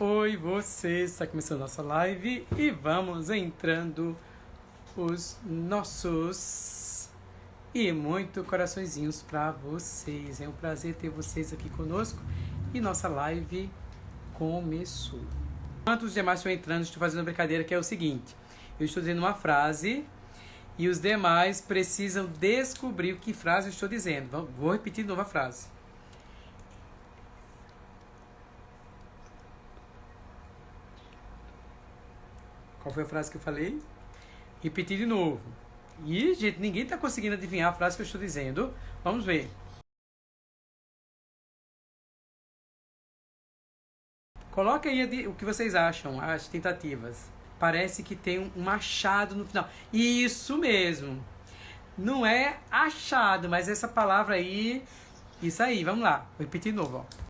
Oi, você! Está começando nossa live e vamos entrando os nossos e muito coraçõezinhos para vocês. É um prazer ter vocês aqui conosco e nossa live começou. Enquanto os demais estão entrando, estou fazendo uma brincadeira que é o seguinte: eu estou dizendo uma frase e os demais precisam descobrir que frase eu estou dizendo. Vou repetir de novo a frase. Qual foi a frase que eu falei? Repetir de novo. E, gente, ninguém está conseguindo adivinhar a frase que eu estou dizendo. Vamos ver. Coloca aí o que vocês acham, as tentativas. Parece que tem um machado no final. Isso mesmo. Não é achado, mas essa palavra aí. Isso aí, vamos lá. Vou repetir de novo. Ó.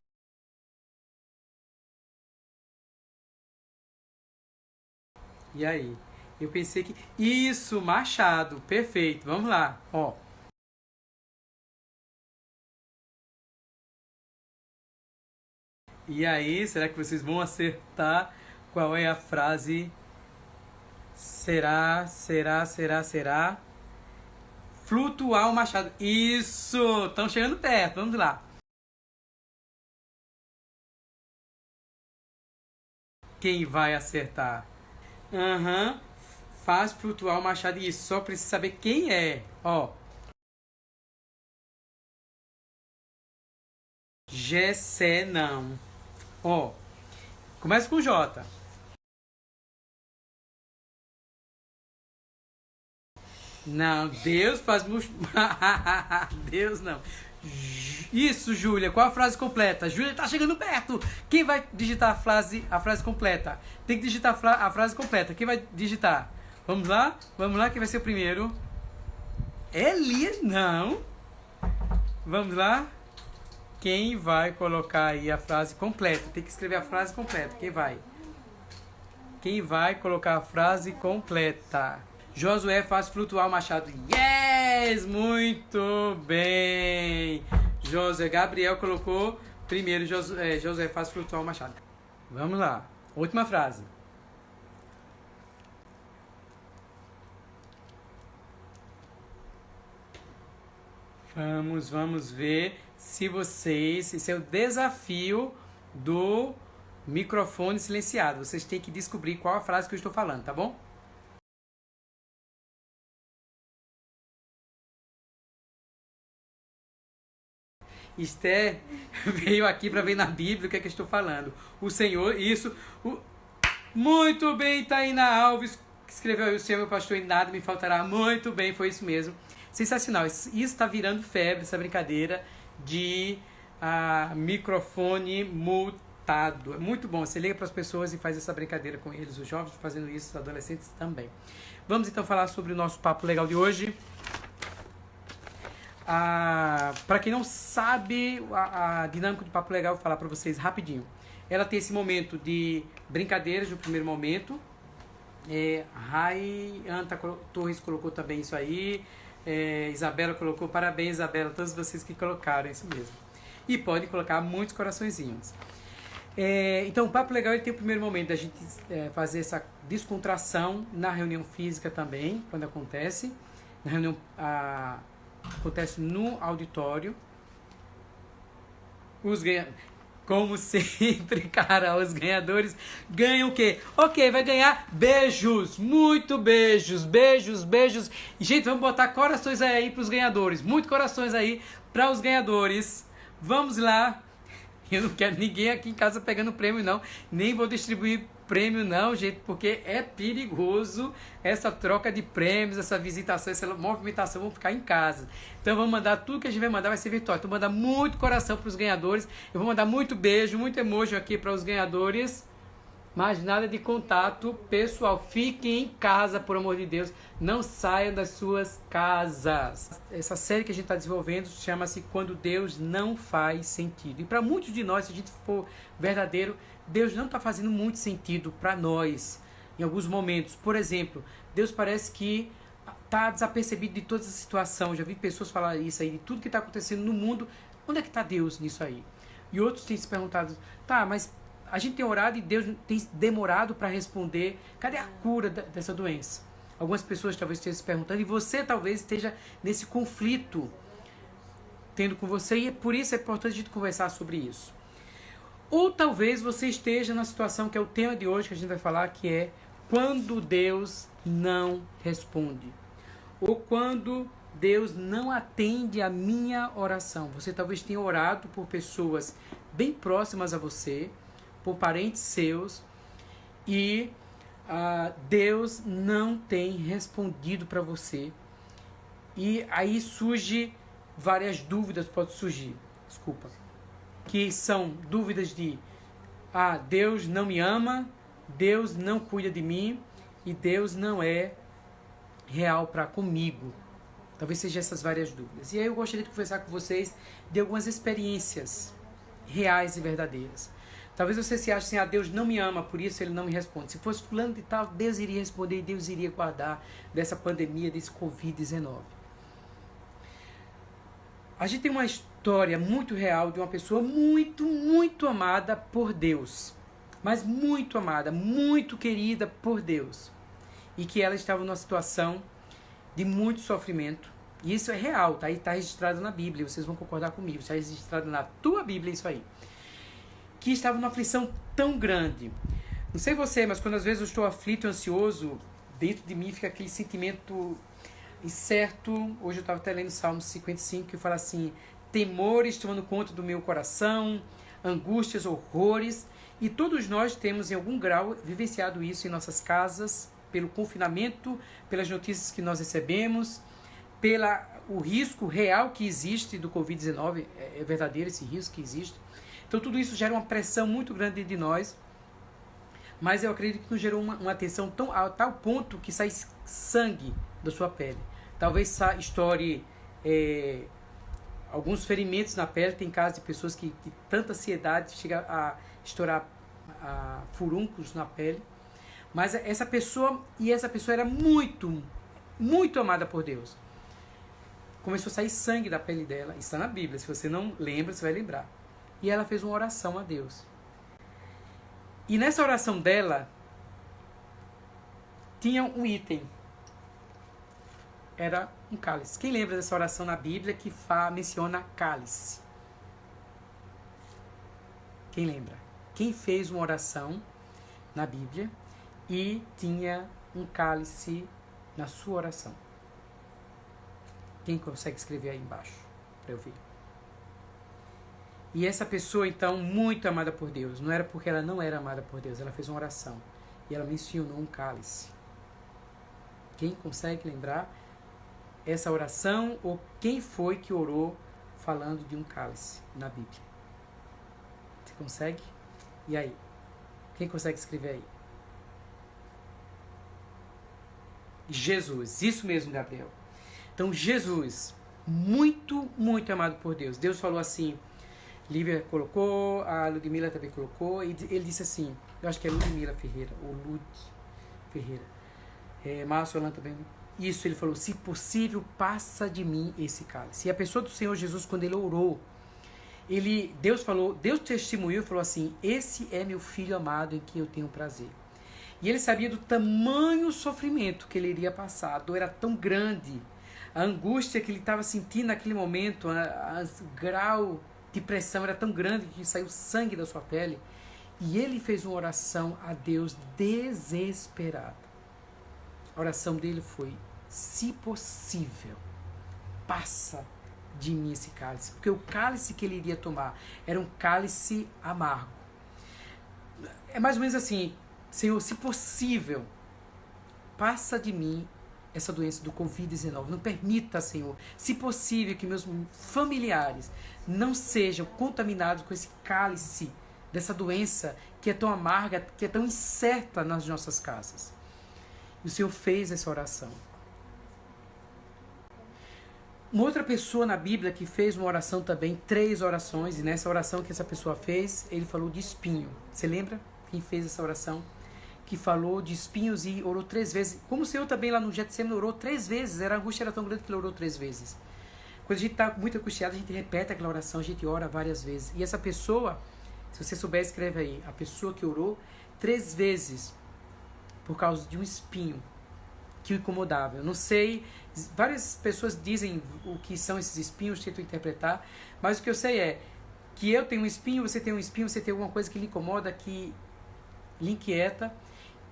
E aí? Eu pensei que. Isso, Machado. Perfeito. Vamos lá. Ó. E aí, será que vocês vão acertar qual é a frase? Será, será, será, será? Flutuar o machado. Isso! Estão chegando perto. Vamos lá. Quem vai acertar? Aham. Uhum. Faz flutuar o machado. Isso, só precisa saber quem é. Ó. Gessé não. Ó. Começa com J. Não, Deus faz. Deus não. Isso, Júlia. Qual a frase completa? Júlia tá chegando perto. Quem vai digitar a frase, a frase completa? Tem que digitar a, fra a frase completa. Quem vai digitar? Vamos lá? Vamos lá, quem vai ser o primeiro? Elias, não. Vamos lá? Quem vai colocar aí a frase completa? Tem que escrever a frase completa. Quem vai? Quem vai colocar a frase completa? Josué faz flutuar o machado. Yes! Muito bem! Josué, Gabriel colocou primeiro Josué, Josué faz flutuar o machado. Vamos lá. Última frase. Vamos, vamos ver se vocês. Esse é o desafio do microfone silenciado. Vocês têm que descobrir qual a frase que eu estou falando, tá bom? Esther veio aqui para ver na Bíblia o que é que eu estou falando. O Senhor, isso. O... Muito bem, Taina Alves, escreveu o Senhor, meu pastor, e nada me faltará. Muito bem, foi isso mesmo. Sensacional. Isso está virando febre, essa brincadeira de ah, microfone multado. É muito bom. Você liga para as pessoas e faz essa brincadeira com eles, os jovens fazendo isso, os adolescentes também. Vamos então falar sobre o nosso papo legal de hoje. Para quem não sabe a, a, dinâmica do Papo Legal, vou falar para vocês rapidinho. Ela tem esse momento de brincadeiras no primeiro momento. É, Rai Anta Torres colocou também isso aí. É, Isabela colocou, parabéns Isabela, todos vocês que colocaram isso mesmo. E pode colocar muitos coraçõezinhos. É, então o Papo Legal ele tem o primeiro momento da gente é, fazer essa descontração na reunião física também, quando acontece. Na reunião... A, acontece no auditório. Os ganhadores, como sempre, cara, os ganhadores ganham o quê? Ok, vai ganhar beijos, muito beijos, beijos, beijos. Gente, vamos botar corações aí para os ganhadores, muito corações aí para os ganhadores. Vamos lá. Eu não quero ninguém aqui em casa pegando prêmio, não. Nem vou distribuir prêmio não, gente, porque é perigoso essa troca de prêmios, essa visitação, essa movimentação, vão ficar em casa. Então vamos mandar tudo que a gente vai mandar vai ser virtual. Então mandar muito coração para os ganhadores. Eu vou mandar muito beijo, muito emoji aqui para os ganhadores. Mas nada de contato pessoal. Fiquem em casa, por amor de Deus. Não saiam das suas casas. Essa série que a gente está desenvolvendo chama-se Quando Deus Não Faz Sentido. E para muitos de nós, se a gente for verdadeiro, Deus não está fazendo muito sentido para nós em alguns momentos. Por exemplo, Deus parece que está desapercebido de toda essa situação. Já vi pessoas falar isso aí, de tudo que está acontecendo no mundo. Onde é que está Deus nisso aí? E outros têm se perguntado, tá, mas a gente tem orado e Deus tem demorado para responder. Cadê a cura dessa doença? Algumas pessoas talvez estejam se perguntando, e você talvez esteja nesse conflito tendo com você, e é por isso é importante a gente conversar sobre isso. Ou talvez você esteja na situação que é o tema de hoje que a gente vai falar, que é quando Deus não responde. Ou quando Deus não atende a minha oração. Você talvez tenha orado por pessoas bem próximas a você, por parentes seus, e uh, Deus não tem respondido para você. E aí surge várias dúvidas, pode surgir, desculpa, que são dúvidas de ah, Deus não me ama, Deus não cuida de mim e Deus não é real para comigo. Talvez sejam essas várias dúvidas. E aí eu gostaria de conversar com vocês de algumas experiências reais e verdadeiras. Talvez você se ache assim, ah, Deus não me ama, por isso ele não me responde. Se fosse fulano de tal, Deus iria responder e Deus iria guardar dessa pandemia, desse Covid-19. A gente tem uma história muito real de uma pessoa muito, muito amada por Deus. Mas muito amada, muito querida por Deus. E que ela estava numa situação de muito sofrimento. E isso é real, tá? Está registrado na Bíblia, vocês vão concordar comigo. Está registrado na tua Bíblia isso aí que estava numa aflição tão grande. Não sei você, mas quando às vezes eu estou aflito e ansioso, dentro de mim fica aquele sentimento incerto. Hoje eu estava até lendo Salmo 55 que fala assim: temores tomando conta do meu coração, angústias, horrores. E todos nós temos, em algum grau, vivenciado isso em nossas casas, pelo confinamento, pelas notícias que nós recebemos, pela o risco real que existe do Covid-19, é, é verdadeiro esse risco que existe. Então tudo isso gera uma pressão muito grande de nós. Mas eu acredito que nos gerou uma, uma tensão tão, a tal ponto que sai sangue da sua pele. Talvez estoure é, alguns ferimentos na pele. Tem casos de pessoas que, que tanta ansiedade chega a estourar a, furuncos na pele. Mas essa pessoa, e essa pessoa era muito, muito amada por Deus. Começou a sair sangue da pele dela. Está na Bíblia. Se você não lembra, você vai lembrar e ela fez uma oração a Deus. E nessa oração dela tinha um item. Era um cálice. Quem lembra dessa oração na Bíblia que fa, menciona cálice? Quem lembra? Quem fez uma oração na Bíblia e tinha um cálice na sua oração? Quem consegue escrever aí embaixo para eu ver? E essa pessoa, então, muito amada por Deus, não era porque ela não era amada por Deus, ela fez uma oração e ela mencionou um cálice. Quem consegue lembrar essa oração ou quem foi que orou falando de um cálice na Bíblia? Você consegue? E aí? Quem consegue escrever aí? Jesus, isso mesmo, Gabriel. Então, Jesus, muito, muito amado por Deus. Deus falou assim: Lívia colocou, a Ludmilla também colocou, e ele disse assim, eu acho que é Ludmilla Ferreira, ou Lud Ferreira. É, Márcio Alan também. Isso, ele falou, se possível, passa de mim esse cálice. E a pessoa do Senhor Jesus, quando ele orou, ele, Deus falou, Deus testemunhou e falou assim, esse é meu filho amado em quem eu tenho prazer. E ele sabia do tamanho sofrimento que ele iria passar, a dor era tão grande, a angústia que ele estava sentindo naquele momento, o grau de pressão era tão grande que saiu sangue da sua pele. E ele fez uma oração a Deus desesperado. A oração dele foi: se possível, passa de mim esse cálice. Porque o cálice que ele iria tomar era um cálice amargo. É mais ou menos assim: Senhor, se possível, passa de mim essa doença do Covid-19. Não permita, Senhor, se possível, que meus familiares não sejam contaminados com esse cálice dessa doença que é tão amarga, que é tão incerta nas nossas casas. E o Senhor fez essa oração. Uma outra pessoa na Bíblia que fez uma oração também, três orações, e nessa oração que essa pessoa fez, ele falou de espinho. Você lembra quem fez essa oração? que falou de espinhos e orou três vezes. Como o Senhor também lá no Getsemane orou três vezes. Era, a angústia era tão grande que ele orou três vezes. Quando a gente está muito angustiado, a gente repete aquela oração, a gente ora várias vezes. E essa pessoa Se você souber, escreve aí. A pessoa que orou três vezes por causa de um espinho que o incomodava. Eu não sei, várias pessoas dizem o que são esses espinhos, tentam interpretar, mas o que eu sei é que eu tenho um espinho, você tem um espinho, você tem alguma coisa que lhe incomoda, que lhe inquieta,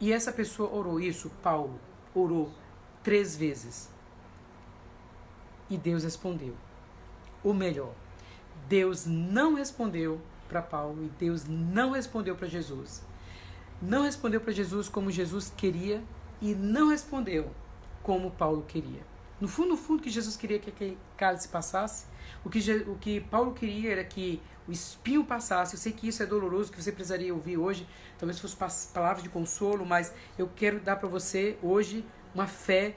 e essa pessoa orou isso, Paulo orou três vezes. E Deus respondeu. O melhor, Deus não respondeu para Paulo e Deus não respondeu para Jesus. Não respondeu para Jesus como Jesus queria e não respondeu como Paulo queria. No fundo, no fundo, que Jesus queria que aquele cálice passasse. O que, o que Paulo queria era que o espinho passasse. Eu sei que isso é doloroso, que você precisaria ouvir hoje. Talvez fosse palavras de consolo, mas eu quero dar para você hoje uma fé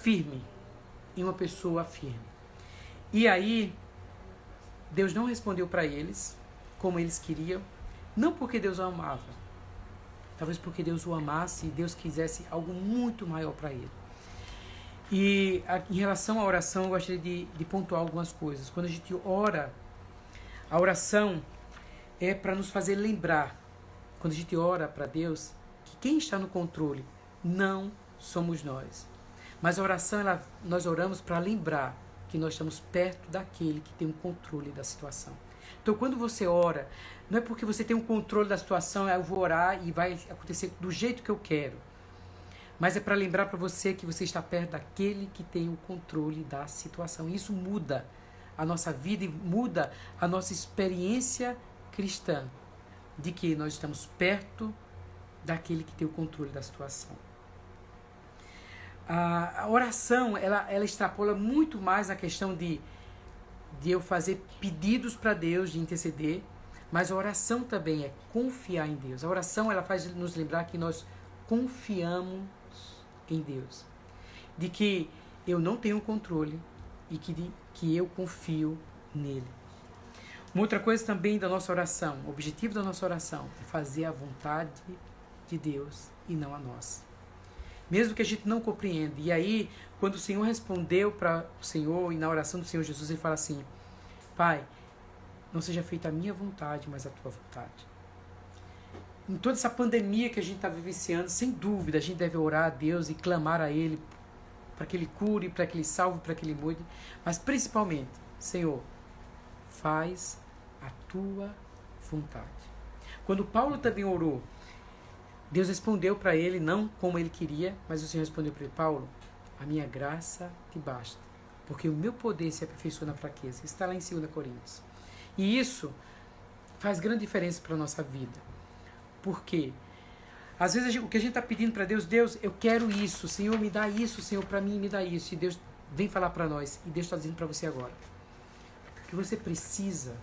firme em uma pessoa firme. E aí, Deus não respondeu para eles como eles queriam, não porque Deus o amava, talvez porque Deus o amasse e Deus quisesse algo muito maior para ele. E em relação à oração, eu gostaria de, de pontuar algumas coisas. Quando a gente ora, a oração é para nos fazer lembrar, quando a gente ora para Deus, que quem está no controle não somos nós. Mas a oração, ela, nós oramos para lembrar que nós estamos perto daquele que tem o controle da situação. Então, quando você ora, não é porque você tem um controle da situação, eu vou orar e vai acontecer do jeito que eu quero. Mas é para lembrar para você que você está perto daquele que tem o controle da situação. Isso muda a nossa vida e muda a nossa experiência cristã de que nós estamos perto daquele que tem o controle da situação. A, oração, ela, ela extrapola muito mais a questão de, de eu fazer pedidos para Deus, de interceder, mas a oração também é confiar em Deus. A oração, ela faz nos lembrar que nós confiamos em Deus. De que eu não tenho controle e que, que eu confio nele. Uma outra coisa também da nossa oração, o objetivo da nossa oração é fazer a vontade de Deus e não a nossa mesmo que a gente não compreenda. E aí, quando o Senhor respondeu para o Senhor, e na oração do Senhor Jesus, ele fala assim: Pai, não seja feita a minha vontade, mas a tua vontade. Em toda essa pandemia que a gente está vivenciando, sem dúvida, a gente deve orar a Deus e clamar a Ele para que Ele cure, para que Ele salve, para que Ele mude. Mas principalmente, Senhor, faz a tua vontade. Quando Paulo também orou Deus respondeu para ele, não como ele queria, mas o Senhor respondeu para ele: Paulo, a minha graça te basta, porque o meu poder se aperfeiçoa na fraqueza. Está lá em 2 Coríntios. E isso faz grande diferença para a nossa vida. Por quê? Às vezes gente, o que a gente está pedindo para Deus, Deus, eu quero isso, Senhor, me dá isso, Senhor, para mim me dá isso. E Deus vem falar para nós, e Deus está dizendo para você agora: o que você precisa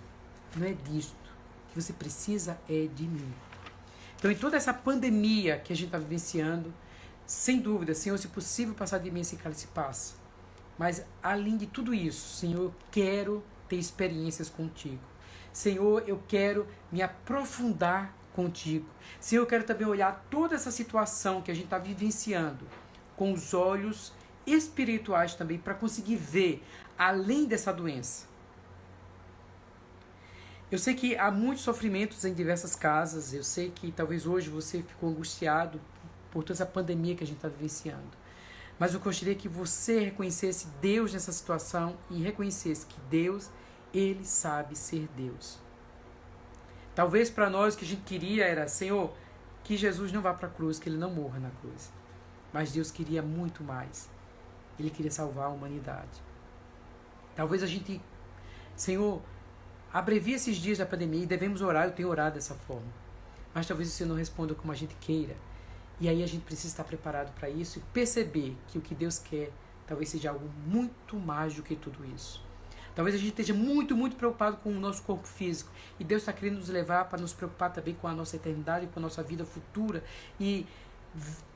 não é disto, o que você precisa é de mim. Então, em toda essa pandemia que a gente está vivenciando, sem dúvida, Senhor, se possível passar de mim esse cálice, passa. Mas, além de tudo isso, Senhor, eu quero ter experiências contigo. Senhor, eu quero me aprofundar contigo. Senhor, eu quero também olhar toda essa situação que a gente está vivenciando com os olhos espirituais também, para conseguir ver além dessa doença. Eu sei que há muitos sofrimentos em diversas casas. Eu sei que talvez hoje você ficou angustiado por toda essa pandemia que a gente está vivenciando. Mas eu gostaria que você reconhecesse Deus nessa situação e reconhecesse que Deus, Ele sabe ser Deus. Talvez para nós o que a gente queria era, Senhor, que Jesus não vá para a cruz, que Ele não morra na cruz. Mas Deus queria muito mais. Ele queria salvar a humanidade. Talvez a gente, Senhor, Abrevia esses dias da pandemia e devemos orar, eu tenho orado dessa forma. Mas talvez o Senhor não responda como a gente queira. E aí a gente precisa estar preparado para isso e perceber que o que Deus quer talvez seja algo muito mais do que tudo isso. Talvez a gente esteja muito, muito preocupado com o nosso corpo físico. E Deus está querendo nos levar para nos preocupar também com a nossa eternidade, com a nossa vida futura. E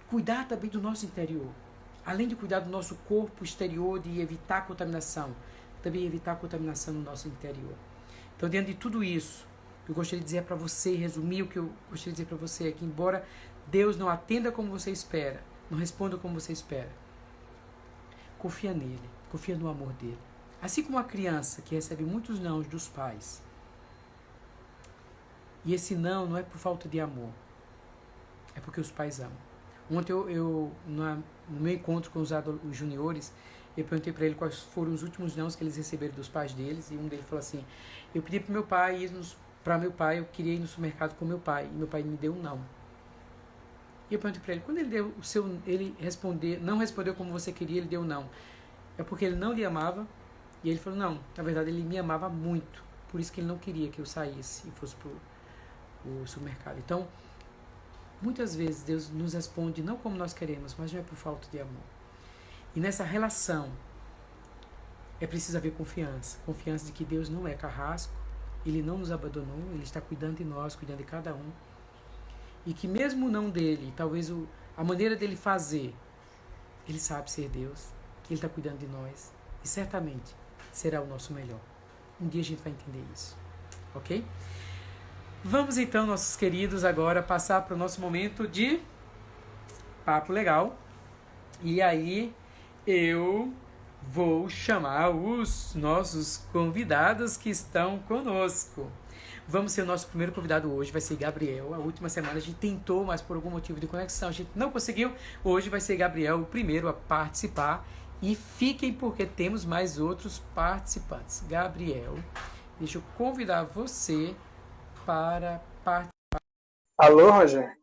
cuidar também do nosso interior. Além de cuidar do nosso corpo exterior, de evitar a contaminação, também evitar a contaminação no nosso interior. Então, diante de tudo isso, eu gostaria de dizer para você, resumir o que eu gostaria de dizer para você é que, embora Deus não atenda como você espera, não responda como você espera, confia nele, confia no amor dele. Assim como uma criança que recebe muitos nãos dos pais, E esse não não é por falta de amor. É porque os pais amam. Ontem eu, eu no meu encontro com os, os juniores, eu perguntei para ele quais foram os últimos nãos que eles receberam dos pais deles. E um deles falou assim: Eu pedi para meu pai ir para meu pai, eu queria ir no supermercado com meu pai. E meu pai me deu um não. E eu perguntei para ele: quando ele deu o seu. Ele responder, não respondeu como você queria, ele deu um não. É porque ele não lhe amava. E ele falou: Não, na verdade ele me amava muito. Por isso que ele não queria que eu saísse e fosse para o supermercado. Então, muitas vezes Deus nos responde não como nós queremos, mas não é por falta de amor. E nessa relação é preciso haver confiança. Confiança de que Deus não é carrasco, Ele não nos abandonou, Ele está cuidando de nós, cuidando de cada um. E que mesmo não dele, talvez o, a maneira dele fazer, Ele sabe ser Deus, que Ele está cuidando de nós. E certamente será o nosso melhor. Um dia a gente vai entender isso. Ok? Vamos então, nossos queridos, agora passar para o nosso momento de papo legal. E aí eu vou chamar os nossos convidados que estão conosco. Vamos ser o nosso primeiro convidado hoje, vai ser Gabriel. A última semana a gente tentou, mas por algum motivo de conexão a gente não conseguiu. Hoje vai ser Gabriel o primeiro a participar. E fiquem porque temos mais outros participantes. Gabriel, deixa eu convidar você para participar. Alô, Roger?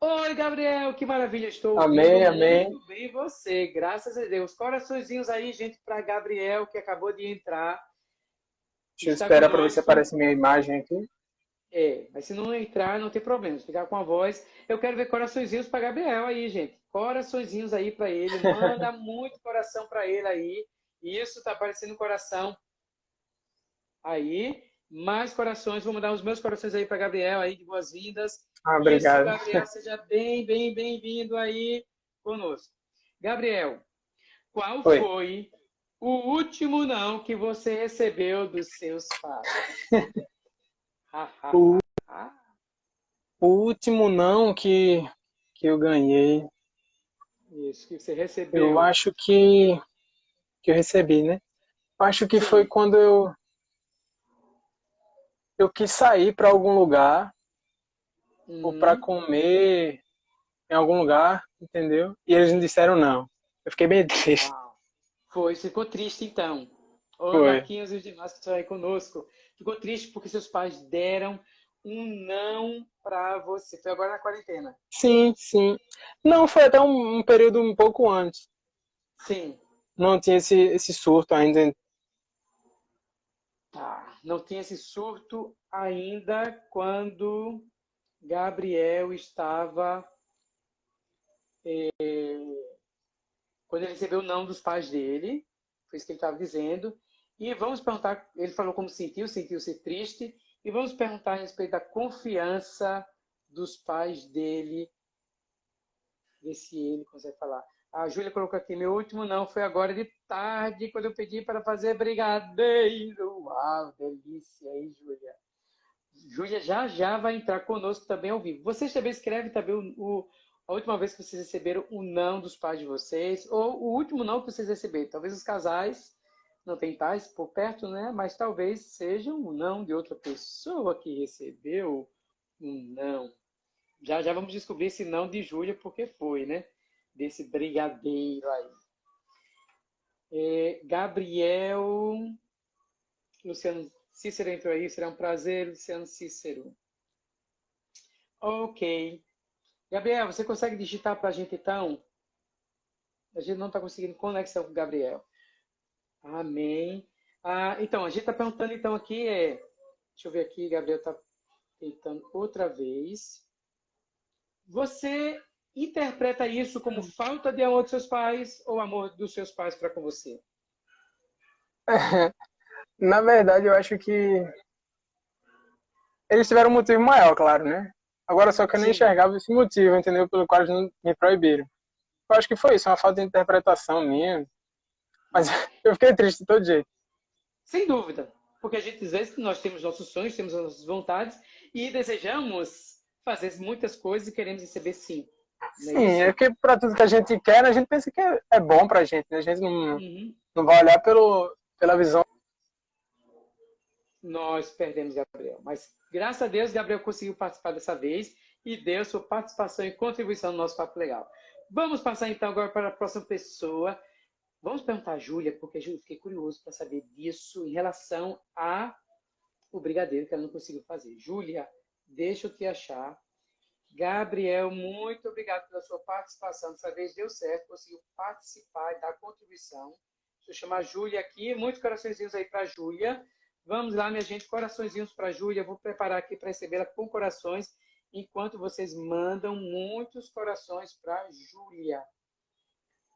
Oi, Gabriel, que maravilha, estou Amém, amém. Muito bem você, graças a Deus. Coraçõezinhos aí, gente, para Gabriel, que acabou de entrar. Deixa eu esperar para ver se aparece minha imagem aqui. É, mas se não entrar, não tem problema, se ficar com a voz. Eu quero ver coraçõezinhos para Gabriel aí, gente. Coraçõezinhos aí para ele, manda muito coração para ele aí. Isso tá aparecendo coração aí mais corações. Vou mandar os meus corações aí para Gabriel aí de boas-vindas. Ah, obrigado. Isso, Gabriel, seja bem, bem, bem-vindo aí conosco. Gabriel, qual Oi. foi o último não que você recebeu dos seus pais? o, o último não que, que eu ganhei. Isso, que você recebeu. Eu acho que, que eu recebi, né? Acho que Sim. foi quando eu eu quis sair para algum lugar uhum. ou para comer em algum lugar, entendeu? E eles me disseram não. Eu fiquei bem triste. Foi, ficou triste então. Ô, Marquinhos e os demais que estão aí conosco. Ficou triste porque seus pais deram um não para você. Foi agora na quarentena. Sim, sim. Não, foi até um, um período um pouco antes. Sim. Não tinha esse, esse surto ainda. Tá não tinha esse surto ainda quando Gabriel estava. É, quando ele recebeu o não dos pais dele, foi isso que ele estava dizendo. E vamos perguntar, ele falou como sentiu, sentiu-se triste, e vamos perguntar a respeito da confiança dos pais dele, ver se ele consegue falar. A Júlia colocou aqui, meu último não foi agora de tarde, quando eu pedi para fazer brigadeiro. Uau, delícia aí, Júlia. Júlia já já vai entrar conosco também ao vivo. Vocês também escrevem também o, o, a última vez que vocês receberam o não dos pais de vocês, ou o último não que vocês receberam. Talvez os casais não tem pais por perto, né? Mas talvez seja um não de outra pessoa que recebeu um não. Já já vamos descobrir esse não de Júlia, porque foi, né? desse brigadeiro aí. É, Gabriel, Luciano Cícero entrou aí, será um prazer, Luciano Cícero. Ok. Gabriel, você consegue digitar para a gente então? A gente não está conseguindo conexão com o Gabriel. Amém. Ah, então, a gente está perguntando então aqui, é, deixa eu ver aqui, Gabriel está tentando outra vez. Você interpreta isso como falta de amor dos seus pais ou amor dos seus pais para com você? Na verdade, eu acho que eles tiveram um motivo maior, claro, né? Agora só que eu não enxergava esse motivo, entendeu? Pelo qual eles me proibiram. Eu acho que foi isso, uma falta de interpretação minha. Mas eu fiquei triste de todo jeito. Sem dúvida. Porque a gente, às vezes, nós temos nossos sonhos, temos nossas vontades e desejamos fazer muitas coisas e queremos receber sim. Sim, é que para tudo que a gente quer, a gente pensa que é, é bom pra gente, né? A gente não, uhum. não vai olhar pelo, pela visão. nós perdemos Gabriel. Mas graças a Deus, Gabriel conseguiu participar dessa vez e deu sua participação e contribuição no nosso Papo Legal. Vamos passar então agora para a próxima pessoa. Vamos perguntar a Júlia, porque Júlia, fiquei curioso para saber disso em relação a o brigadeiro que ela não conseguiu fazer. Júlia, deixa eu te achar. Gabriel, muito obrigado pela sua participação. Dessa vez deu certo, conseguiu participar e dar contribuição. Deixa eu chamar a Júlia aqui. Muitos coraçõezinhos aí para a Júlia. Vamos lá, minha gente, coraçõezinhos para a Júlia. Vou preparar aqui para recebê-la com corações, enquanto vocês mandam muitos corações para a Júlia.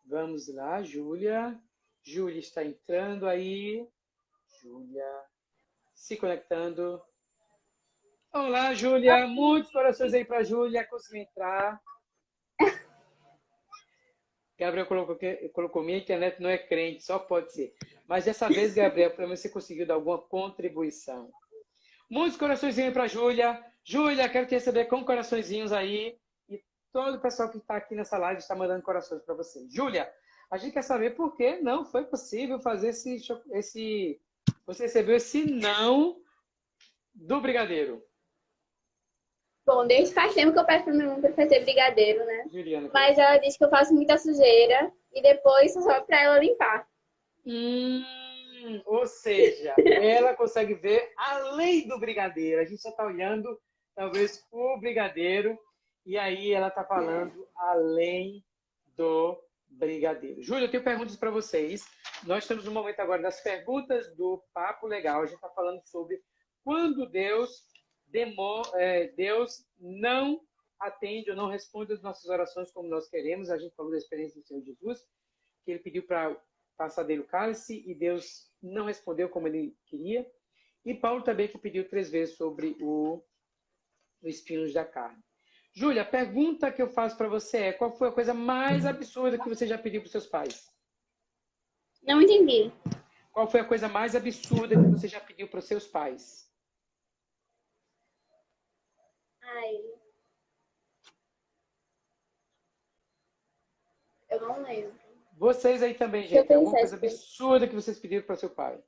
Vamos lá, Júlia. Júlia está entrando aí. Júlia se conectando. Olá, Júlia. Muitos corações aí para a Júlia. Conseguiu entrar. Gabriel colocou, colocou, minha internet não é crente, só pode ser. Mas dessa vez, Gabriel, pelo menos você conseguiu dar alguma contribuição. Muitos coraçõezinhos para a Júlia. Júlia, quero te receber com coraçõezinhos aí. Todo o pessoal que está aqui nessa live está mandando corações para você. Júlia, a gente quer saber por que não foi possível fazer esse, esse... Você recebeu esse não do brigadeiro. Bom, desde faz tempo que eu peço pra minha mãe pra fazer brigadeiro, né? Juliana, Mas ela diz que eu faço muita sujeira e depois só pra ela limpar. Hum, ou seja, ela consegue ver além do brigadeiro. A gente só tá olhando, talvez, o brigadeiro e aí ela tá falando além do brigadeiro. Júlia, eu tenho perguntas para vocês. Nós estamos no momento agora das perguntas do Papo Legal. A gente está falando sobre quando Deus é, Deus não atende ou não responde as nossas orações como nós queremos. A gente falou da experiência do Senhor Jesus, que ele pediu para passar dele o cálice e Deus não respondeu como ele queria. E Paulo também que pediu três vezes sobre o, o espinhos da carne. Júlia, a pergunta que eu faço para você é: qual foi a coisa mais absurda que você já pediu para seus pais? Não entendi. Qual foi a coisa mais absurda que você já pediu para seus pais? Ai. Eu não lembro. Vocês aí também, gente. Alguma coisa absurda que vocês pediram para seu pai?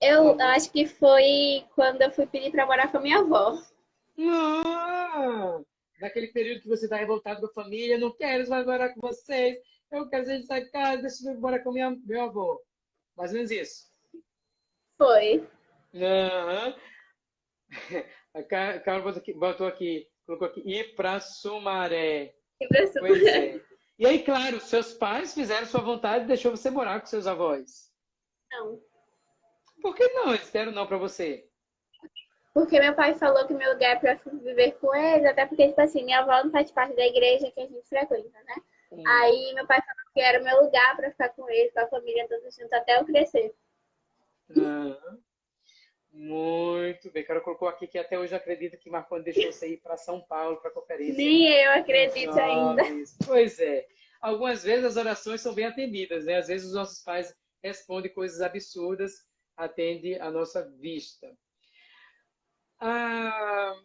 Eu acho que foi quando eu fui pedir para morar com a minha avó. Ah, naquele período que você está revoltado com a família, não quero mais morar com vocês, eu quero sair dessa casa, deixa eu morar com minha, meu avô. Mais ou menos isso. Foi. Uhum. A Carol botou aqui, botou aqui, colocou aqui, ir para Sumaré. Pois é. E aí, claro, seus pais fizeram sua vontade e deixou você morar com seus avós? Não. Por que não? Eles deram não para você? Porque meu pai falou que meu lugar é para viver com eles, até porque, tipo assim, minha avó não faz parte da igreja que a gente frequenta, né? Sim. Aí meu pai falou que era o meu lugar para ficar com eles, com a família toda junto, até eu crescer. Uhum. Muito bem. Carol colocou aqui que até hoje acredita que Marconi deixou você ir para São Paulo para conferência. Nem eu acredito ainda. Pois é. Algumas vezes as orações são bem atendidas, né? Às vezes os nossos pais respondem coisas absurdas, atende a nossa vista. Ah,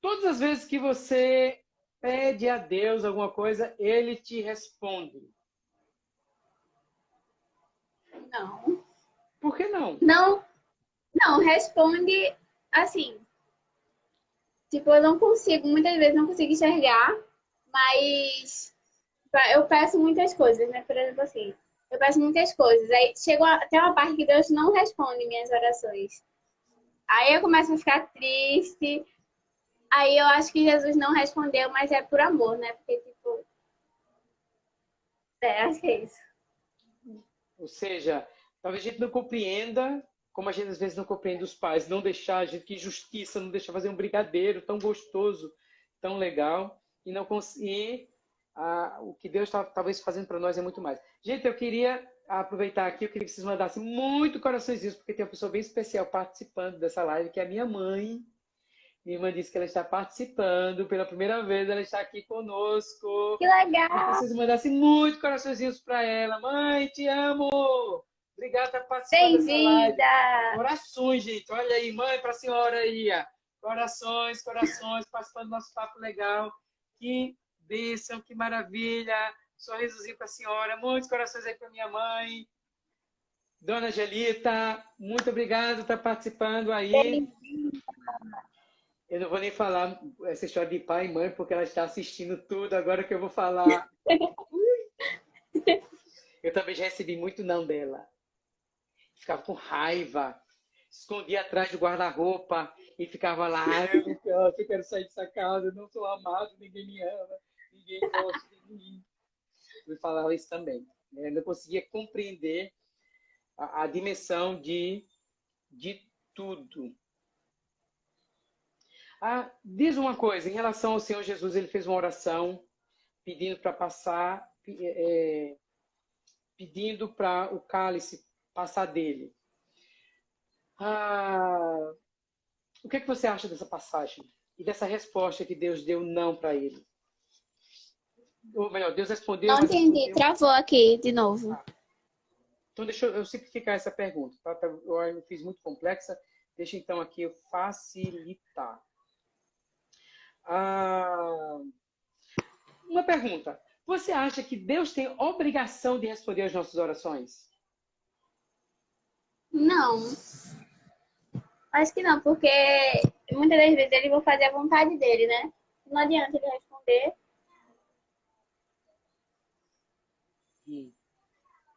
todas as vezes que você pede a Deus alguma coisa, Ele te responde. Não. Por que não? Não, não, responde assim. Tipo, eu não consigo, muitas vezes não consigo enxergar, mas eu peço muitas coisas, né? Por exemplo, assim, eu peço muitas coisas. Aí chega até uma parte que Deus não responde minhas orações. Aí eu começo a ficar triste. Aí eu acho que Jesus não respondeu, mas é por amor, né? Porque, tipo. É, acho que é isso. Ou seja, talvez a gente não compreenda como a gente às vezes não compreende os pais, não deixar, a gente, que justiça, não deixar fazer um brigadeiro tão gostoso, tão legal, e não conseguir ah, o que Deus está talvez fazendo para nós é muito mais. Gente, eu queria aproveitar aqui, eu queria que vocês mandassem muito coraçõezinhos, porque tem uma pessoa bem especial participando dessa live, que é a minha mãe. Minha irmã disse que ela está participando pela primeira vez, ela está aqui conosco. Que legal! Que vocês mandassem muito coraçõezinhos para ela. Mãe, te amo! Obrigada por participar Bem-vinda! Corações, gente. Olha aí, mãe para a senhora aí. Corações, corações, participando do nosso papo legal. Que bênção, que maravilha. Sorrisozinho para a senhora. Muitos corações aí para minha mãe. Dona Angelita, muito obrigado por estar participando aí. Eu não vou nem falar essa história de pai e mãe, porque ela está assistindo tudo agora que eu vou falar. Eu também já recebi muito não dela. Ficava com raiva, escondia atrás do guarda-roupa e ficava lá, eu quero sair dessa casa, eu não sou amado, ninguém me ama, ninguém gosta de mim. Eu falava isso também. Eu não conseguia compreender a, a dimensão de, de tudo. Ah, diz uma coisa, em relação ao Senhor Jesus, ele fez uma oração pedindo para passar, é, pedindo para o cálice passar dele. Ah, o que, é que você acha dessa passagem? E dessa resposta que Deus deu não para ele? Ou melhor, Deus respondeu. Não entendi, travou aqui de novo. Ah. Então, deixa eu, simplificar essa pergunta. Tá? tá eu fiz muito complexa. Deixa então aqui eu facilitar. Ah, uma pergunta. Você acha que Deus tem obrigação de responder às nossas orações? Não. Acho que não, porque muitas das vezes ele vai fazer a vontade dele, né? Não adianta ele responder. Hum.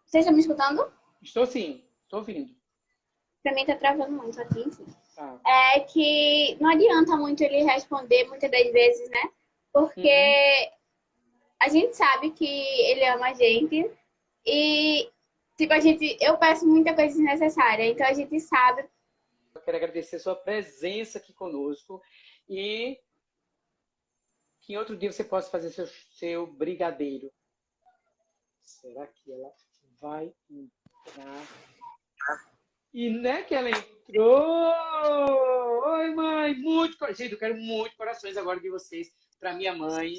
Vocês estão me escutando? Estou sim, estou ouvindo. Pra mim tá travando muito aqui, enfim. Ah. É que não adianta muito ele responder muitas das vezes, né? Porque uhum. a gente sabe que ele ama a gente e, tipo, a gente, eu peço muita coisa desnecessária, então a gente sabe. Eu quero agradecer a sua presença aqui conosco e que em outro dia você possa fazer seu, seu brigadeiro. Será que ela vai entrar? E né que ela entrou! Oi, mãe! Muito Gente, eu quero muito corações agora de vocês para minha mãe.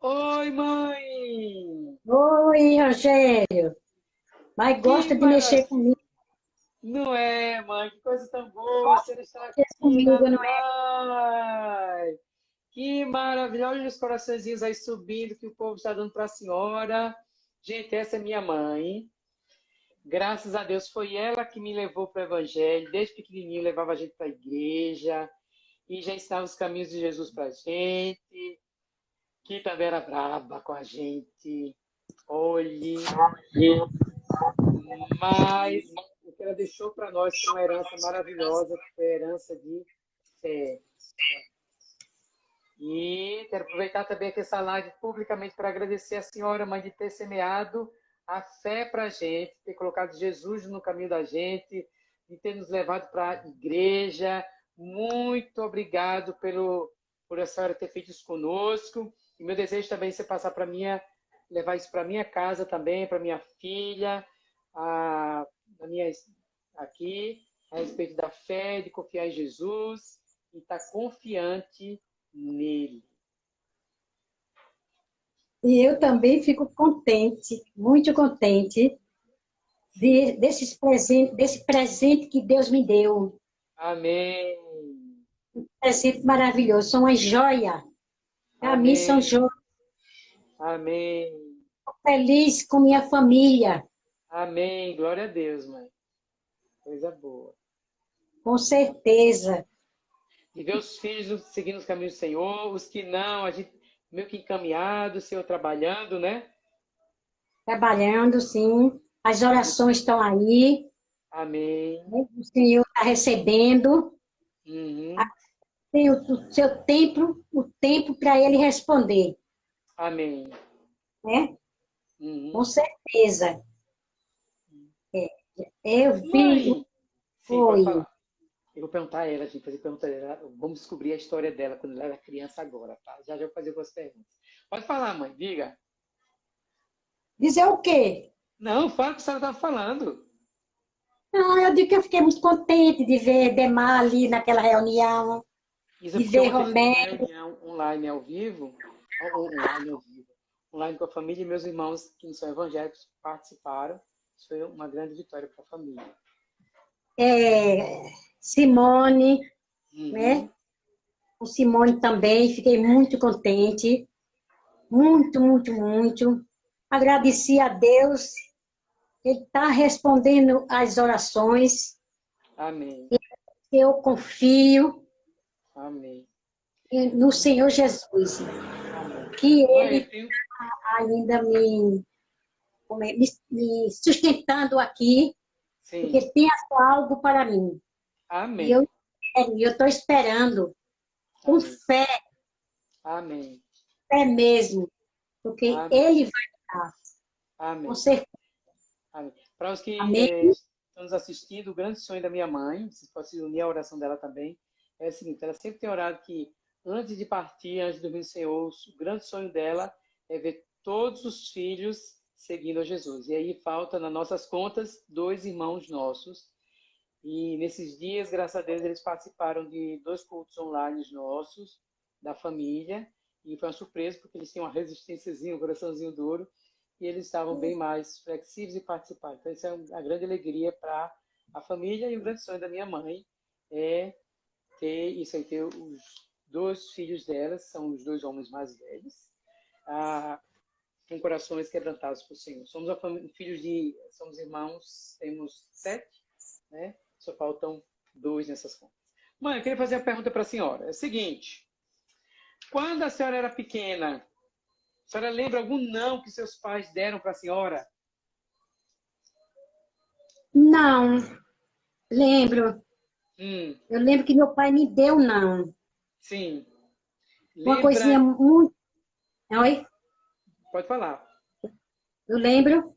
Oi, mãe! Oi, Rogério! Mas gosta de mexer comigo. Não é, mãe? Que coisa tão boa! Você está aqui comigo, não é? Que maravilhoso os coraçõezinhos aí subindo que o povo está dando para a senhora. Gente, essa é minha mãe. Graças a Deus foi ela que me levou para o Evangelho. Desde pequenininho levava a gente para a igreja e já ensinava os caminhos de Jesus para a gente. Que também era braba com a gente. Olhe. Mas o que ela deixou para nós foi uma herança maravilhosa, que foi a herança de fé. E quero aproveitar também aqui essa live publicamente para agradecer a senhora, mãe, de ter semeado a fé para a gente, ter colocado Jesus no caminho da gente, de ter nos levado para a igreja. Muito obrigado pelo, por a senhora ter feito isso conosco. E meu desejo também é você passar para minha, levar isso para minha casa também, para minha filha, a, a minha, aqui, a respeito da fé, de confiar em Jesus e estar tá confiante nele. E eu também fico contente, muito contente, de, desses presente, desse presente que Deus me deu. Amém. Um presente maravilhoso, são uma joia. Para mim são joias. Amém. feliz com minha família. Amém. Glória a Deus, mãe. Coisa boa. Com certeza e ver os filhos seguindo os caminhos do Senhor, os que não, a gente meio que encaminhado, o Senhor trabalhando, né? Trabalhando, sim. As orações estão aí. Amém. O Senhor está recebendo. Uhum. Tem o seu tempo, o tempo para ele responder. Amém. Né? Uhum. Com certeza. É, eu vi. Mãe. Foi. Eu vou perguntar a ela, gente fazer pergunta dela. Vamos descobrir a história dela quando ela era criança agora, tá? Já já vou fazer algumas perguntas. Pode falar, mãe, diga. Dizer o quê? Não, fala o que a senhora estava falando. Não, eu digo que eu fiquei muito contente de ver Demar ali naquela reunião. Isso de ver Romero. reunião online ao vivo, online ao vivo, online com a família e meus irmãos que não são evangélicos participaram. Isso foi uma grande vitória para a família. É, Simone, uhum. né? Com Simone também, fiquei muito contente. Muito, muito, muito. Agradeci a Deus Ele está respondendo às orações. Amém. Eu confio Amém. no Senhor Jesus. Amém. Que Ele eu tenho- ainda me, é, me, me sustentando aqui, Sim. porque tem algo para mim. Amém. E eu estou esperando, com Amém. fé, Amém. fé mesmo, porque Amém. Ele vai, Amém. com certeza. Amém. Para os que eh, estão nos assistindo, o grande sonho da minha mãe, vocês podem se unir à oração dela também, é o seguinte, ela sempre tem orado que antes de partir, antes de dormir Senhor, o grande sonho dela é ver todos os filhos seguindo a Jesus. E aí falta nas nossas contas dois irmãos nossos. E nesses dias, graças a Deus, eles participaram de dois cultos online nossos, da família, e foi uma surpresa, porque eles tinham uma resistênciazinha, um coraçãozinho duro, e eles estavam bem mais flexíveis e participaram. Então, isso é uma grande alegria para a família e o grande sonho da minha mãe é ter isso aí, ter os dois filhos delas, são os dois homens mais velhos, ah, com corações quebrantados por Senhor. Somos família, filhos de, somos irmãos, temos sete, né? Só faltam dois nessas contas. Mãe, eu queria fazer uma pergunta para a senhora. É o seguinte, quando a senhora era pequena, a senhora lembra algum não que seus pais deram para a senhora? Não, lembro. Hum, Eu lembro que meu pai me deu não. sim. Uma Lembra- coisinha muito. Oi? Pode falar. Eu lembro.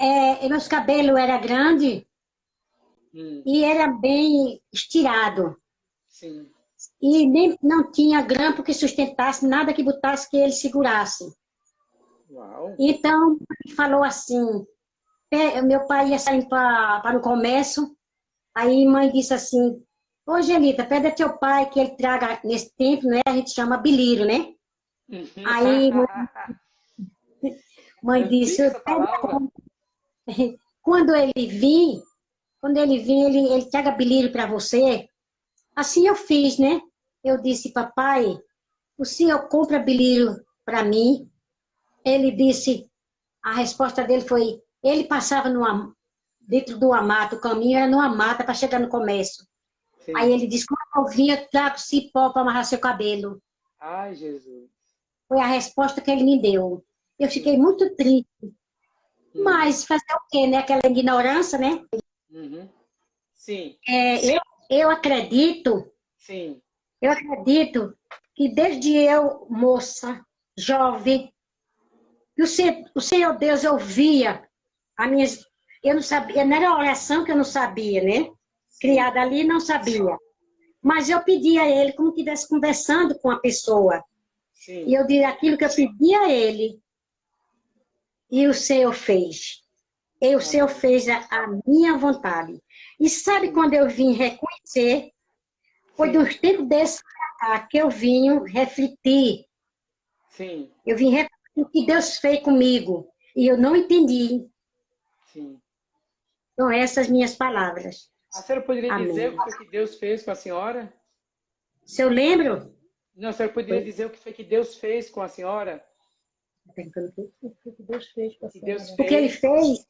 É, meus cabelos eram grandes Hum, e era bem estirado. sim. E nem, não tinha grampo que sustentasse, nada que botasse que ele segurasse. Uau. Então, falou assim, meu pai ia sair para o comércio, aí mãe disse assim, ô Angelita, pede a teu pai que ele traga, nesse tempo, né, a gente chama bilírio, né? Aí, Mãe Eu disse, essa palavra. quando ele vir, quando ele vir, ele, ele traga bilírio para você. Assim eu fiz, né? Eu disse, papai, o senhor compra bilírio para mim? Ele disse, a resposta dele foi, ele passava numa, dentro do amato, o caminho era numa mata para chegar no comércio. Sim. Aí ele disse, quando eu vinha, eu trago cipó para amarrar seu cabelo. Ai, Jesus. Foi a resposta que ele me deu. Eu fiquei muito triste. Mas fazer o quê, né? Aquela ignorância, né? Uhum. Sim, É, eu, eu acredito, sim. eu acredito que desde eu, moça, jovem, que o Senhor, o Senhor Deus ouvia a minha... Eu não sabia, não era oração que eu não sabia, né? Criada ali, não sabia. Mas eu pedia a ele como que estivesse conversando com a pessoa. Sim. E eu dizia aquilo que eu pedi a ele. E o Senhor fez. E o Senhor fez a, a minha vontade. E sabe quando eu vim reconhecer? Foi Sim. dos tempos cá que eu vim refletir. Sim, Eu vim refletir o que Deus fez comigo. E eu não entendi. sim. São essas minhas palavras. A senhora poderia Amém. dizer o que Deus fez com a senhora? Se eu lembro, Não, a senhora poderia dizer o que foi que Deus fez com a senhora? O que Deus fez com Deus senhora? O que ele fez?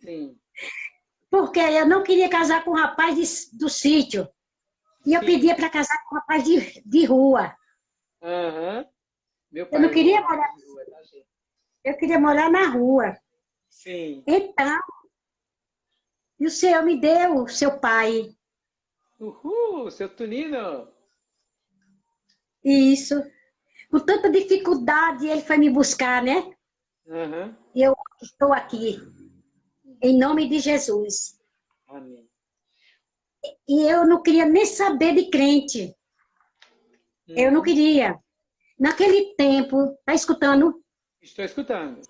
Sim. Porque eu não queria casar com um rapaz de- do sítio. E eu Sim. pedia para casar com um rapaz de, de rua. Pai. Eu não queria é morar- rua, tá? Eu queria morar na rua. Sim. Então, e o Senhor me deu o seu pai. Uhul, seu Tunino. Isso. Com tanta dificuldade, ele foi me buscar, né? Aham. E eu estou aqui. Em nome de Jesus. Amém. E eu não queria nem saber de crente. Eu não queria. Naquele tempo, tá escutando? Estou escutando.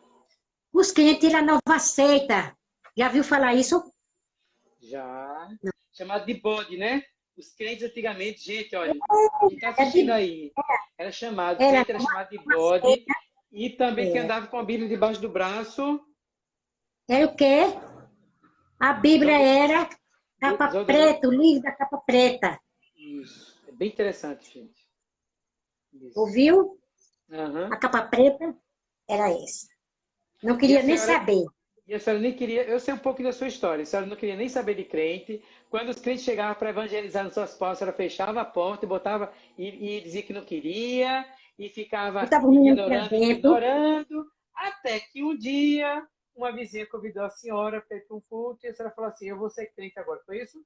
Os crentes da nova seita. Já viu falar isso? Já. Chamado de bode, né? Os crentes antigamente, gente, olha, quem está assistindo aí, era chamado, Era era chamado de bode, e também É. quem andava com a Bíblia debaixo do braço, Era o quê? A Bíblia era capa preta, o livro da capa preta. isso. É bem interessante, gente. Isso. Ouviu? Aham. A capa preta era essa. Não queria E a nem senhora- saber. E a senhora nem queria, eu sei um pouco da sua história, a senhora não queria nem saber de crente. Quando os crentes chegavam para evangelizar nas suas portas, a senhora fechava a porta e botava e, e dizia que não queria e ficava ignorando, ignorando, até que um dia uma vizinha convidou a senhora para ir para um culto e a senhora falou assim: Eu vou ser crente agora, foi isso?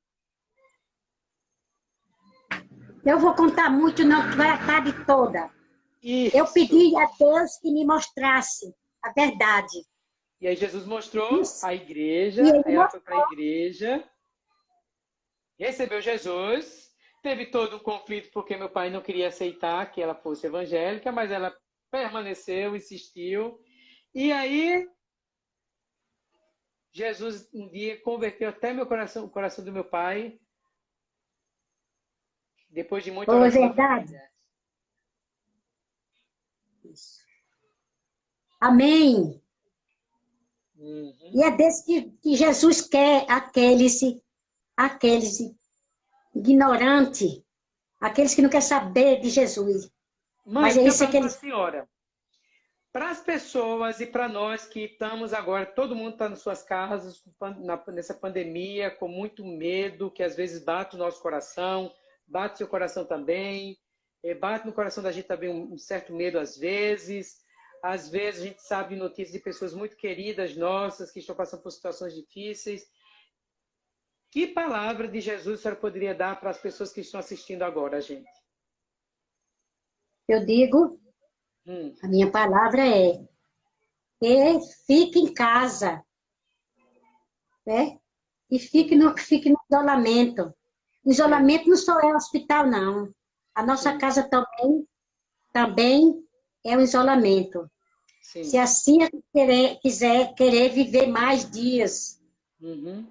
Eu vou contar muito, não, vai a tarde toda. Isso. Eu pedi a Deus que me mostrasse a verdade. E aí Jesus mostrou Isso. a igreja, aí ela foi para a igreja, recebeu Jesus, teve todo um conflito porque meu pai não queria aceitar que ela fosse evangélica, mas ela permaneceu, insistiu. E aí Jesus um dia converteu até meu coração, o coração do meu pai. Depois de muita oh, verdade. Isso. Amém. Uhum. E é desse que, que Jesus quer aqueles, aqueles ignorantes, aqueles que não querem saber de Jesus. Mãe, Mas é isso que ele... senhora, para as pessoas e para nós que estamos agora, todo mundo está nas suas casas nessa pandemia, com muito medo, que às vezes bate o nosso coração, bate seu coração também, eh, bate no coração da gente também um certo medo às vezes. Às vezes a gente sabe notícias de pessoas muito queridas nossas que estão passando por situações difíceis. Que palavra de Jesus a senhora poderia dar para as pessoas que estão assistindo agora, gente? Eu digo Hum. A minha palavra é que fique em casa, né? E fique no, fique no isolamento. O isolamento não só é hospital, não. A nossa casa também, também é um isolamento. Sim. Se assim a querer, quiser querer viver mais dias, uhum.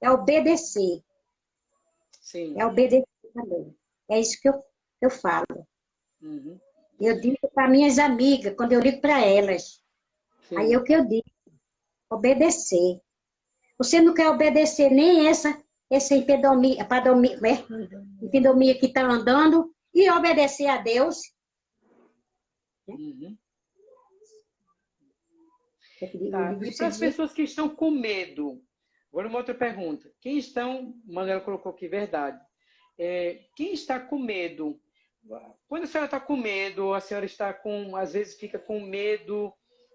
é obedecer. Sim. É obedecer também. É isso que eu, eu falo. Uhum. Eu digo para minhas amigas, quando eu ligo para elas. Sim. Aí é o que eu digo, obedecer. Você não quer obedecer nem essa, essa impedomia, padomia, né? impedomia que está andando e obedecer a Deus. Uhum. Tá. E para as pessoas que estão com medo, agora uma outra pergunta. Quem estão, Manuela colocou aqui, verdade. É, quem está com medo quando a senhora está com medo, a senhora está com, às vezes fica com medo,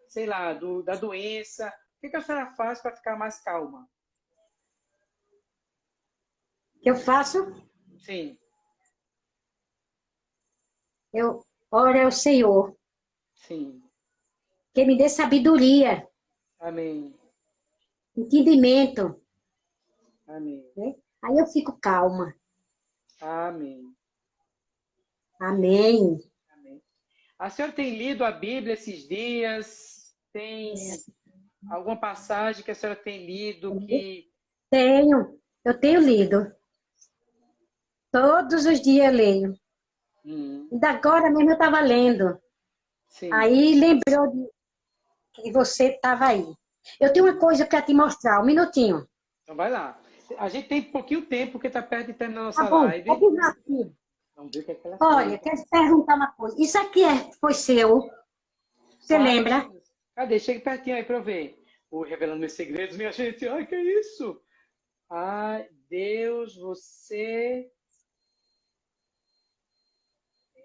sei lá, do, da doença, o que, que a senhora faz para ficar mais calma? Que eu faço? Sim. Eu oro ao Senhor. Sim. Que me dê sabedoria. Amém. Entendimento. Amém. Né? Aí eu fico calma. Amém. Amém. Amém. A senhora tem lido a Bíblia esses dias? Tem alguma passagem que a senhora tem lido que... Tenho, eu tenho lido. Todos os dias eu leio. Hum. E agora mesmo eu estava lendo. Sim. Aí lembrou de que você estava aí. Eu tenho uma coisa para te mostrar, um minutinho. Então vai lá. A gente tem pouquinho tempo, porque está perto de terminar a nossa tá bom, live. É Vamos ver o que, é que ela Olha, quero te perguntar uma coisa. Isso aqui é, foi seu? Você ah, lembra? Cadê? Chega pertinho aí para eu ver. O Revelando Meus Segredos, minha gente. Ai, que isso? Ai, Deus, você...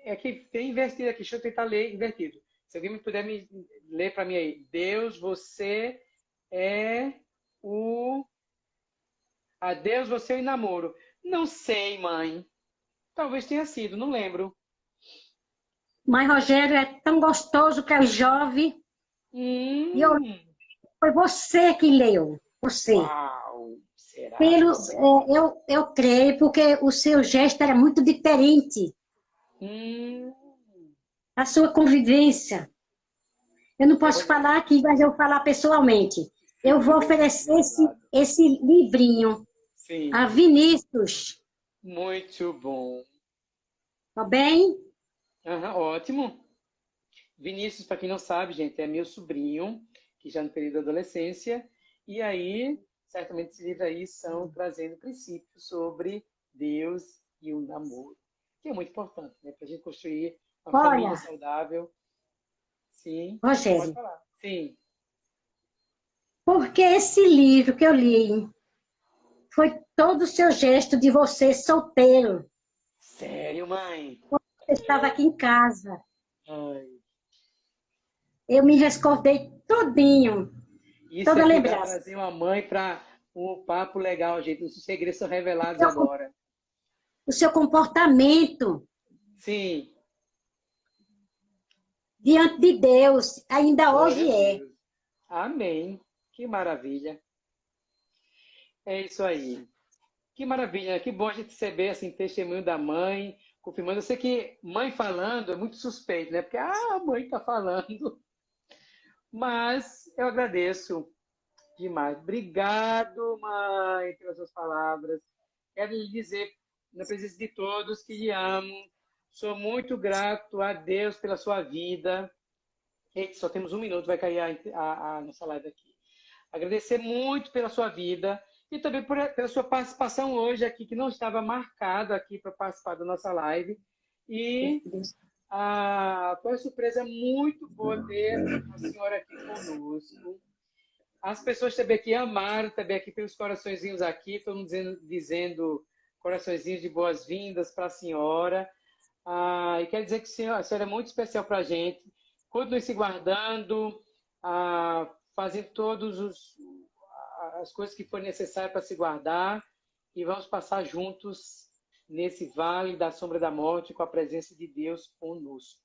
É que tem invertido aqui. Deixa eu tentar ler invertido. Se alguém me puder me ler para mim aí. Deus, você é o... A Deus, você é o namoro. Não sei, mãe. Talvez tenha sido, não lembro. Mas, Rogério, é tão gostoso que é jovem. Hum. E eu, foi você que leu. Você. Uau, será? Pelo, é, eu, eu creio, porque o seu gesto era muito diferente. Hum. A sua convivência. Eu não posso falar aqui, mas eu vou falar pessoalmente. Eu vou oferecer esse, esse livrinho Sim. a Vinícius. Muito bom. Tá bem? Uhum, ótimo. Vinícius, para quem não sabe, gente, é meu sobrinho, que já no período da adolescência, e aí, certamente esses livros aí são trazendo princípios sobre Deus e o namoro, que é muito importante, né? Para a gente construir uma Olha, família saudável. Sim. Rogério. Sim. Porque esse livro que eu li foi todo o seu gesto de você solteiro. Sério, mãe? Você estava aqui em casa. Ai. Eu me recordei todinho. Isso Toda é lembrança. trazer uma mãe para um papo legal, gente. Os segredos são revelados Eu- agora. O seu comportamento Sim. Diante de Deus ainda hoje Glória a é. Amém. Que maravilha. É isso aí. Que maravilha. Que bom a gente receber assim, testemunho da mãe, confirmando. Eu sei que mãe falando é muito suspeito, né? Porque ah, a mãe está falando. Mas eu agradeço demais. Obrigado, mãe, pelas suas palavras. Quero lhe dizer, na presença de todos, que lhe amo. Sou muito grato a Deus pela sua vida. Só temos um minuto, vai cair a, a- a nossa live aqui. Agradecer muito pela sua vida e também por- pela sua participação hoje aqui, que não estava marcado aqui para participar da nossa live. E ah, foi uma surpresa muito boa ter a senhora aqui conosco. As pessoas também aqui amaram, também aqui pelos coraçõezinhos aqui, todo mundo dizendo, dizendo coraçõezinhos de boas-vindas para a senhora. Ah, e quero dizer que a senhora, a senhora é muito especial para a gente. Continue se guardando, ah, fazendo todas as coisas que forem necessárias para se guardar e vamos passar juntos nesse vale da sombra da morte com a presença de Deus conosco.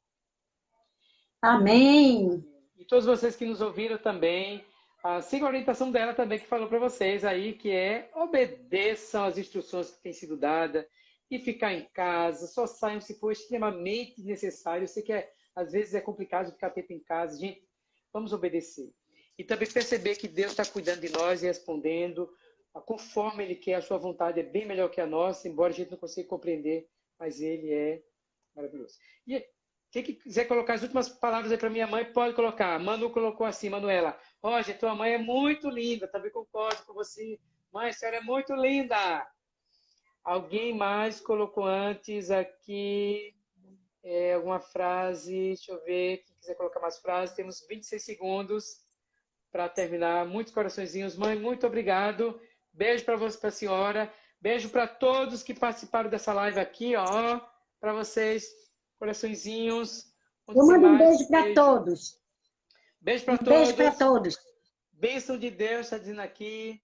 Amém. E todos vocês que nos ouviram também, ah, sigam a orientação dela também que falou para vocês aí, que é obedeçam as instruções que têm sido dadas e ficar em casa, só saiam se for extremamente necessário. Eu sei que é, às vezes é complicado ficar tempo em casa. Gente, vamos obedecer. E também perceber que Deus está cuidando de nós e respondendo ah, conforme Ele quer. A sua vontade é bem melhor que a nossa, embora a gente não consiga compreender, mas Ele é maravilhoso. E quem que quiser colocar as últimas palavras aí para minha mãe, pode colocar. Manu colocou assim, Manuela. Roger, tua mãe é muito linda, também concordo com você. Mãe, a senhora é muito linda. Alguém mais colocou antes aqui é, alguma frase? Deixa eu ver. Quem quiser colocar mais frases, temos 26 segundos para terminar. Muitos coraçõezinhos. Mãe, muito obrigado. Beijo para você, para a senhora. Beijo para todos que participaram dessa live aqui, ó. Para vocês, coraçõezinhos. Eu mando um beijo para todos. Beijo para Um beijo para todos. todos. Bênção de Deus, está dizendo aqui.